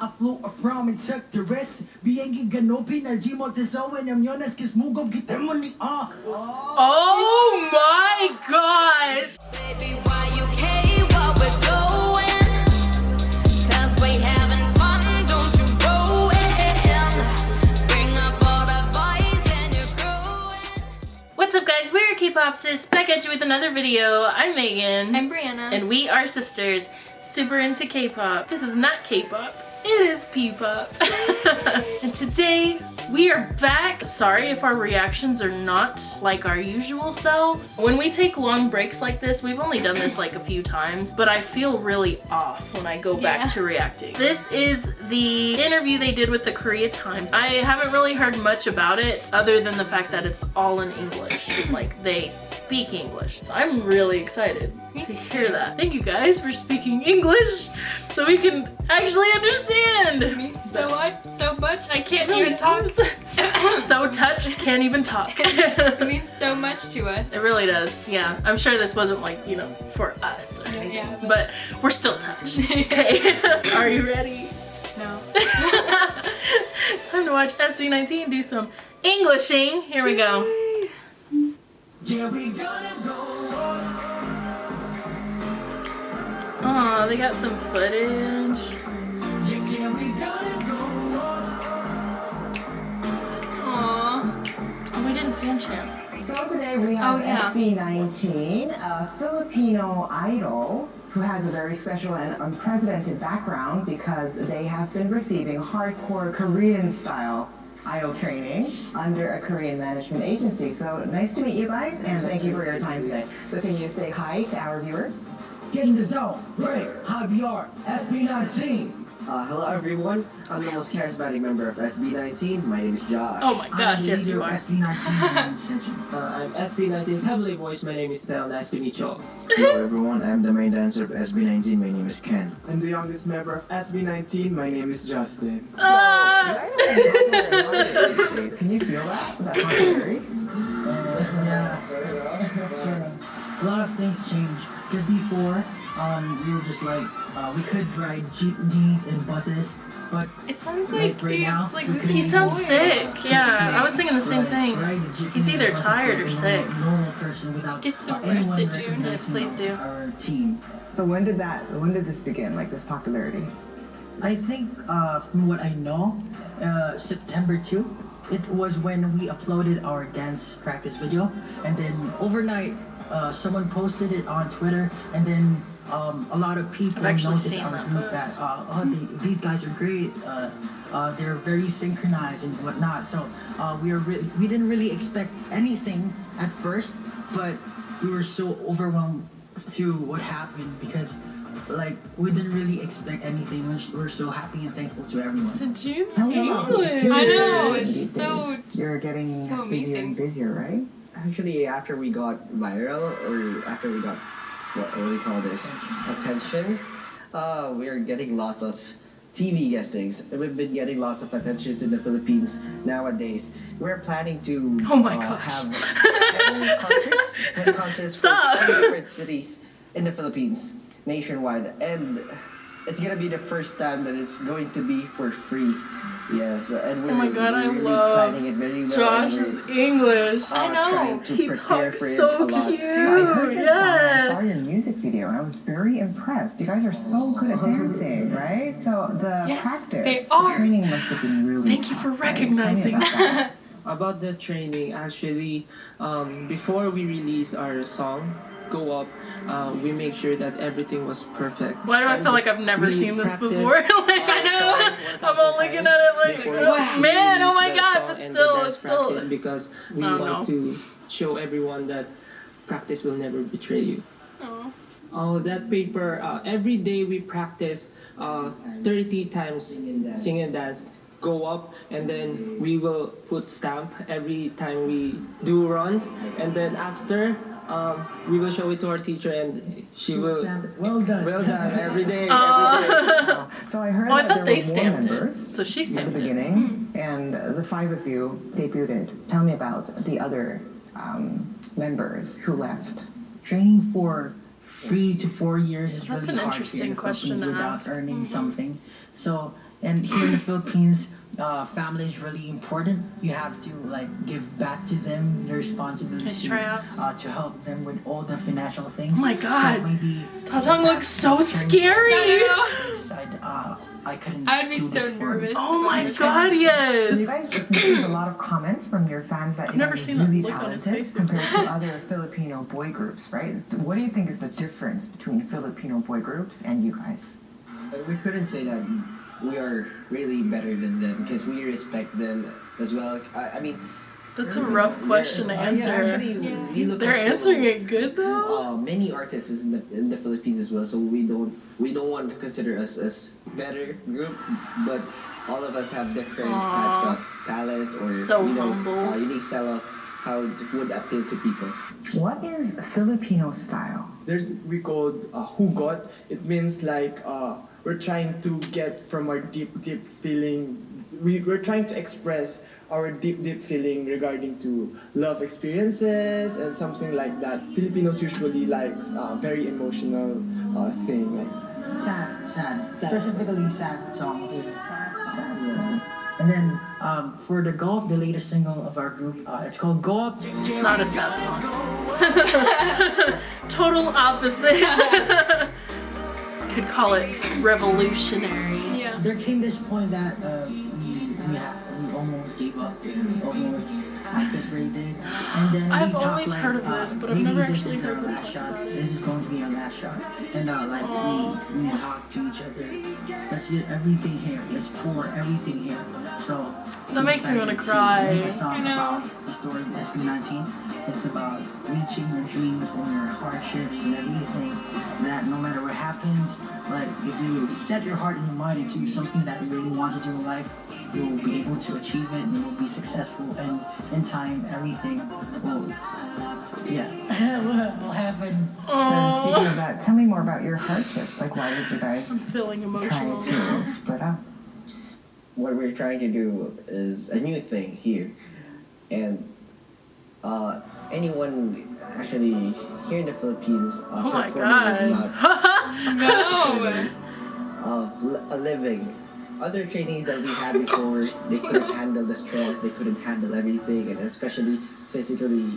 I flew a from and took the rest. Be Biengi ganopi na jimo tesowen yam yones kis mugop gitemoni ah. Oh my gosh. Baby, why you care what we're doing? Cause we having fun, don't you go in. Bring up all the boys and you're growing. What's up guys, we're K-Pop Sis, back at you with another video. I'm Megan. I'm Brianna. And we are sisters, super into K-pop. This is not K-pop it is P-pop. and today we are back. Sorry if our reactions are not like our usual selves. When we take long breaks like this, we've only done this like a few times, but I feel really off when I go back Yeah. to reacting. This is the interview they did with the Korea Times. I haven't really heard much about it other than the fact that it's all in English. like they speak English. So I'm really excited to hear that. Thank you guys for speaking English so we can actually understand. means so much, so much. I can't even talk. so touched, can't even talk. It it means so much to us. It really does, yeah. I'm sure this wasn't like, you know, for us or anything, Yeah, but- but we're still touched. Okay, are you ready? No. Time to watch SB19 do some Englishing. Here we go. Yeah, we gonna go Oh, they got some footage. Yeah, yeah, we gonna go on. Aww. Oh, we didn't fan chant. So today we have Oh, yeah. SB19, a Filipino idol who has a very special and unprecedented background because they have been receiving hardcore Korean style idol training under a Korean management agency. So nice to meet you guys and thank you for your time today. So can you say hi to our viewers? Get in the zone. Break. High VR. SB19. Uh, hello everyone, I'm the most charismatic member of SB19. My name is Josh. Oh my gosh, I'm the yes leader you are. SB19 section. Uh, I'm SB19's heavily voiced. My name is Stell. Nice to meet you all. Hello everyone, I'm the main dancer of SB19. My name is Ken. I'm the youngest member of SB19. My name is Justin. Ah! Can you feel that? That popularity? Yeah. So, a lot of things changed. Because before, um, we were just like, uh, we could ride jeepneys and buses, but It sounds Like like, right he, now, like we this could- He sounds boy. sick. Yeah, I was thinking the same like, thing. ride the He's either tired or sick. Normal, normal person without Get some uh, anyone rest, June. recognizing Yes, please do. Our team. So when did that, when did this begin, like this popularity? I think, uh, from what I know, uh, September 2, it was when we uploaded our dance practice video, and then overnight, uh, someone posted it on Twitter, and then um, a lot of people noticed seen our that group post. that uh, oh, they, these guys are great. Uh, uh, they're very synchronized and whatnot. So uh, we are we didn't really expect anything at first, but we were so overwhelmed to what happened because. Like we didn't really expect anything. We're, we're so happy and thankful to everyone. So June's Tell me English. I know, years it's these so- You're getting so busier amazing. and busier, right? Actually, after we got viral, or after we got, what, what do you call this? Attention. Uh, we're getting lots of TV guestings. We've been getting lots of attentions in the Philippines nowadays. We're planning to Oh my uh, gosh. have concerts, 10 concerts Stop. for 10 different cities in the Philippines, nationwide. And it's gonna be the first time that it's going to be for free. Yes, and we're, Oh my God, I we're really love planning it very well. and Josh's English. uh, I know. Trying to He prepare talks for it so a lot. cute. I heard your song. I saw your music video, and I was very impressed. You guys are so good at dancing, right? So the Yes, practice, they the are. training must have been really. Thank you for tough, right? Tell me recognizing about that. About the training, actually, um, before we release our song, Go Up, uh, we make sure that everything was perfect. Why do I And feel like I've never seen this before? like, our song I'm all looking at it like, oh, man, oh my god, but still, it's still. because we Oh, want to show everyone that practice will never betray you. Oh. Oh, that paper. Uh, every day we practice uh, 30 times sing and dance. Go up, and then we will put stamp every time we do runs, and then after um, we will show it to our teacher, and she will. Well done. Well done every day. Uh, Every day. So I heard oh, I that thought there they were more stamped members it. So she at the stamped it. beginning, and uh, the five of you debuted. Tell me about the other um, members who left. Training for three to four years is That's really an hard interesting here in the question Philippines to without ask. earning something. So and here in the Philippines, uh, family is really important. You have to like give back to them their responsibility Nice tryouts. uh, to help them with all the financial things. Oh my God. So maybe Tatang looks so scary. I decide uh, I couldn't. I'd be do so for nervous. Oh my this god, So you yes. guys received a lot of comments from your fans that I've you never guys seen are that really look on his talented face compared to other Filipino boy groups, right? What do you think is the difference between Filipino boy groups and you guys? Uh, We couldn't say that we are really better than them because we respect them as well. I, I mean, That's a rough question to uh, yeah, answer. actually, we look They're up to, it good though. Uh, many artists in the, in the Philippines as well, so we don't we don't want to consider us as better group, but all of us have different Aw. types of talents or So you know uh, unique style of how it would appeal to people. What is Filipino style? There's we called uh, hugot. It means like uh, we're trying to get from our deep, deep feeling. We, we're trying to express our deep, deep feeling regarding to love experiences and something like that. Filipinos usually likes uh, very emotional uh, thing. Like sad, sad, specifically sad songs. Sad songs. And then um, for the Go Up, the latest single of our group, uh, it's called Go Up. It's not a sad song. Total opposite. Could call it revolutionary. Yeah. There came this point that uh, we we, we almost gave up. We almost acid rated, and then I've we always like, heard of uh, this, but I've maybe never this actually is heard our them last shot. it. This is going to be our last shot, and uh, like we we talked to each other. Let's get everything here. Let's pour everything here. So That makes me wanna decided to cry. Make a song about the story of SB19. It's about reaching your dreams and your hardships and everything. That no matter what happens, like if you set your heart and your mind into something that you really want to do in life, you will be able to achieve it and you will be successful. And in time, everything will, yeah, will will happen. And speaking of that, tell me more about your hardships. Like, why did you guys I'm feeling try emotional. to split up? what we're trying to do is a new thing here and uh, anyone actually here in the Philippines uh, Oh my performing is god. not No. of a living. Other trainees that we had before, they couldn't handle the stress, they couldn't handle everything, and especially physically,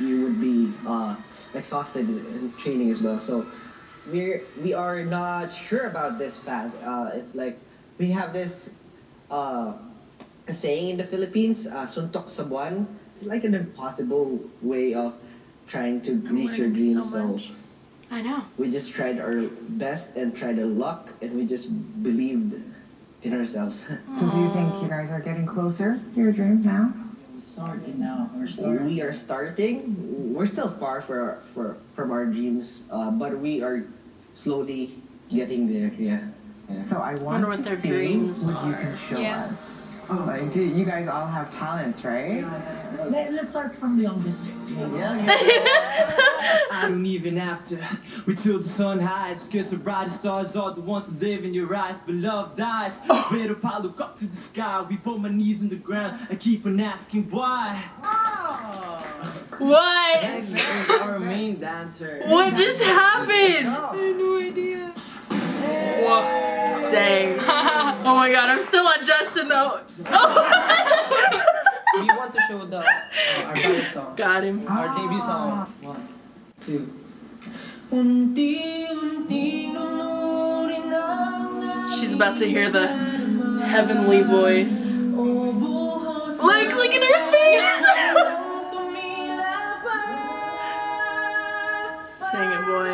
you would be uh, exhausted in training as well. So we're we are not sure about this path. Uh, it's like we have this uh, a saying in the Philippines, uh, suntok sa buwan. It's like an impossible way of trying to I'm reach your dreams. so. I know. we just tried our best and tried our luck, and we just believed in ourselves. So do you think you guys are getting closer to your dreams now? We're starting now. We're starting. we are starting. We're still far for, for from our dreams, uh, but we are slowly getting there. Yeah. yeah. So I want Wonder what to their see dreams what you can show Yeah. us. Like, do you guys all have talents, right? Let, let's start from the youngest. I don't even have to wait till the sun hides. Cause the brightest stars are the ones that live in your eyes. But love dies. Where if I look up to the sky? We put my knees in the ground. I keep on asking why. What? our main dancer. What just happened? I have no idea. Whoa. Dang. Oh my god, I'm still on Justin though. Oh. We want to show the uh, our ballad song, Got him. our debut song. One, two. Unti-unti lunurin ang She's about to hear the heavenly voice. Look, look at her face. Sing it, boy.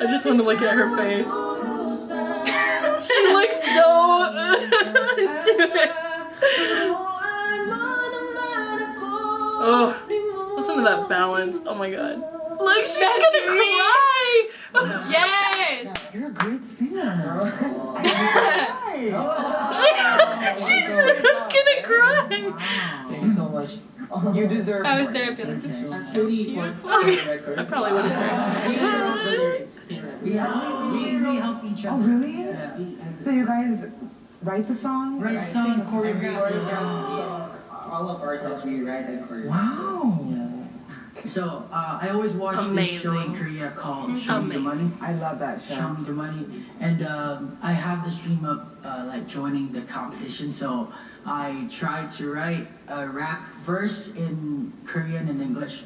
I just want to look at her face. she looks so into it. Oh, listen to that balance. Oh my god. Look, she's gonna cry. Yes. You're a great singer. She, she's gonna cry. Thank you so much. You deserve it. I was more. there. I'd be like, this is Actually, for for I probably would have cried. we wrote the lyrics in We, we, we help each Oh, other. really? Yeah. So you guys write the song? Write song, choreograph the song. All of our songs we write and choreograph. Wow. So uh, I always watch this show in Korea called Show Me the Money. I love that Show show. Me the Money, and um, I have the stream up uh, like joining the competition. So I tried to write a rap verse in Korean and English.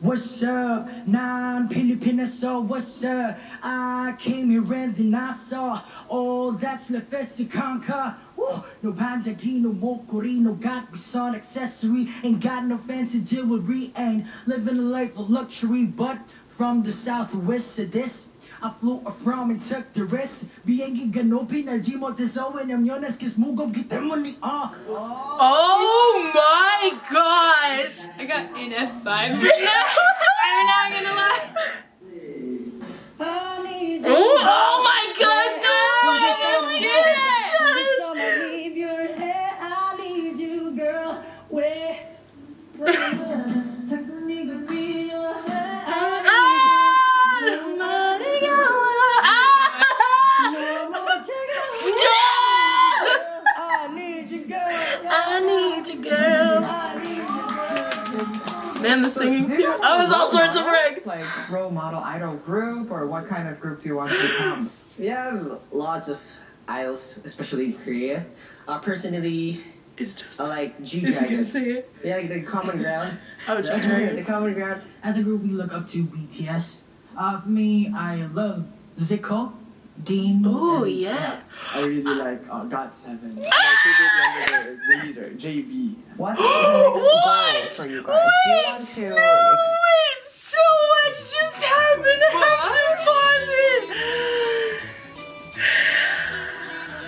What's up? Non-Filipino, so what's up? I came here and then I saw all that's left is to conquer. Woo! No panjagi, no mokori, no got accessory. Ain't got no fancy jewelry, ain't living a life of luxury. But from the southwest to this I flew a from and checked the rest Being na gmo teso and I'm yonas kiss get them money Oh my gosh. I got an F5 I'm not gonna lie. Oh my what kind group do you want to become? We have lots of idols, especially in Korea. Uh, personally, It's just. I like G Is he gonna Dragon. say it? Yeah, like the common ground. Oh, the, G-Dragon. the common ground. As a group, we look up to BTS. Uh, for me, I love Zico, Dean. Oh and- yeah. I really like uh, GOT7. My favorite member there is the leader, JB. What's the next goal What? for you guys? Do you want to? No,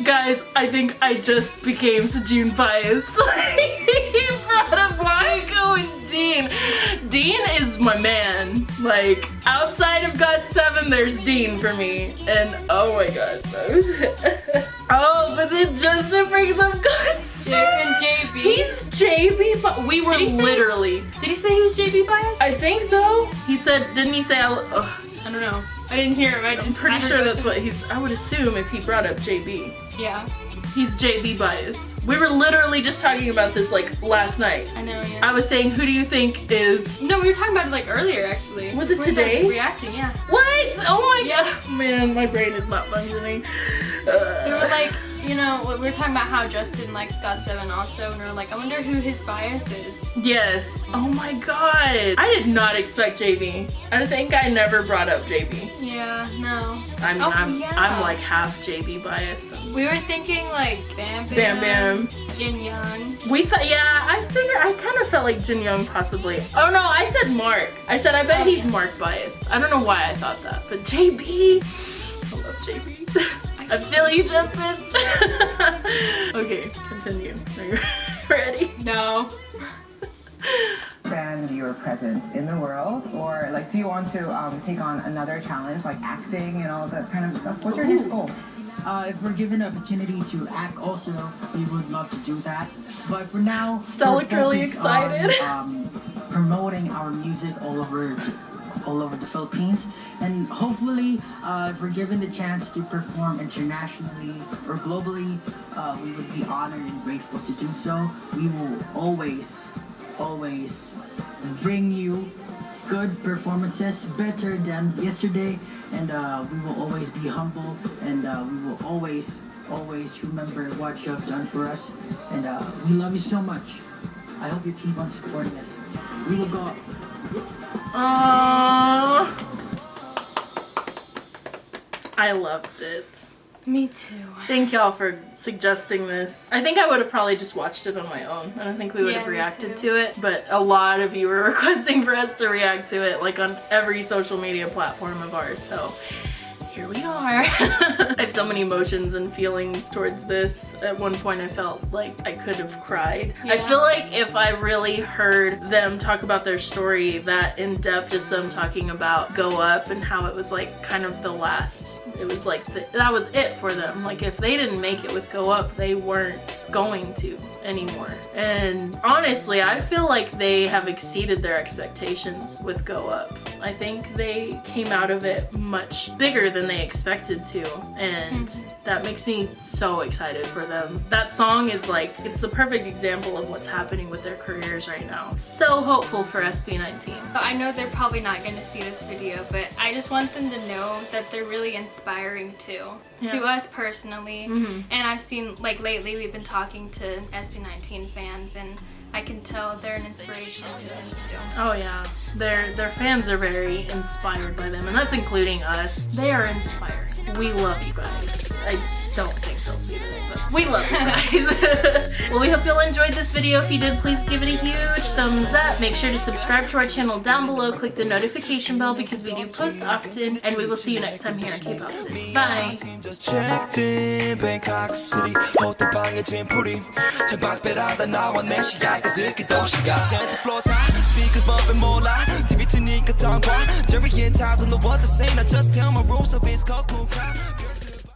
Guys, I think I just became Sejun biased. he brought up Michael and Dean. Dean is my man. Like, outside of GOT7, there's Dean for me. And oh my god. oh, but then Justin brings up GOT7. And JB. He's JB, but we were Did he say- literally. Did he say he was JB biased? I think so. He said, didn't he say? I, I don't know. I didn't hear him. I just I'm pretty sure that's what he's. I would assume if he brought up JB, Yeah, he's JB biased. We were literally just talking about this like last night. I know. Yeah. I was saying, who do you think is no, we were talking about it like earlier, actually. Was it We started today? Reacting, yeah. what? Oh my Yeah. gosh, man, my brain is not functioning. We Uh, were like, you know, we were talking about how Justin likes GOT7 also, and we were like, I wonder who his bias is. yes. Oh my god. I did not expect JB. I think I never brought up JB. Yeah, no. I mean, Oh, I'm yeah. I'm like half JB biased. We were thinking like Bam Bam Bam. Jin Young. We thought, yeah, I figured, I kind of felt like Jin Young possibly. Oh no, I said Mark. I said, I bet Oh, he's. Mark biased. I don't know why I thought that, but JB, I love JB. I feel you, Justin. okay, continue. Are you ready? No. expand your presence in the world, or like, do you want to um, take on another challenge like acting and all that kind of stuff? What's your next goal? Uh, if we're given an opportunity to act also, we would love to do that. But for now, Stella we're really excited. On, um, promoting our music all over, all over the Philippines, and hopefully, uh, if we're given the chance to perform internationally or globally, uh, we would be honored and grateful to do so. We will always, always bring you good performances, better than yesterday, and uh, we will always be humble, and uh, we will always, always remember what you have done for us, and uh, we love you so much. I hope you keep on supporting us. We will go. Aww. I loved it. Me too. Thank y'all for suggesting this. I think I would have probably just watched it on my own. I don't think we would Yeah, have reacted to it, but a lot of you were requesting for us to react to it, like on every social media platform of ours, so here we are. Have so many emotions and feelings towards this. At one point I felt like I could have cried. I feel like if I really heard them talk about their story that in depth, just them talking about Go Up and how it was like kind of the last, it was like the, that was it for them. Like if they didn't make it with Go Up, they weren't going to anymore. And honestly, I feel like they have exceeded their expectations with Go Up. I think they came out of it much bigger than they expected to, and that makes me so excited for them. That song is like, it's the perfect example of what's happening with their careers right now. So hopeful for SB19. I know they're probably not going to see this video, but I just want them to know that they're really inspiring too. To us personally. Mhm. And I've seen, like lately, we've been talking to SB19 fans, and I can tell they're an inspiration to them too. Oh yeah, their their fans are very inspired by them, and that's including us. They are inspired. We love you guys. I we love you guys. well, we hope you all enjoyed this video. If you did, please give it a huge thumbs up. Make sure to subscribe to our channel down below. Click the notification bell because we do post often. And we will see you next time here at K-Pop Sis. Bye! Jerry and the one the same. I just tell my rules of his.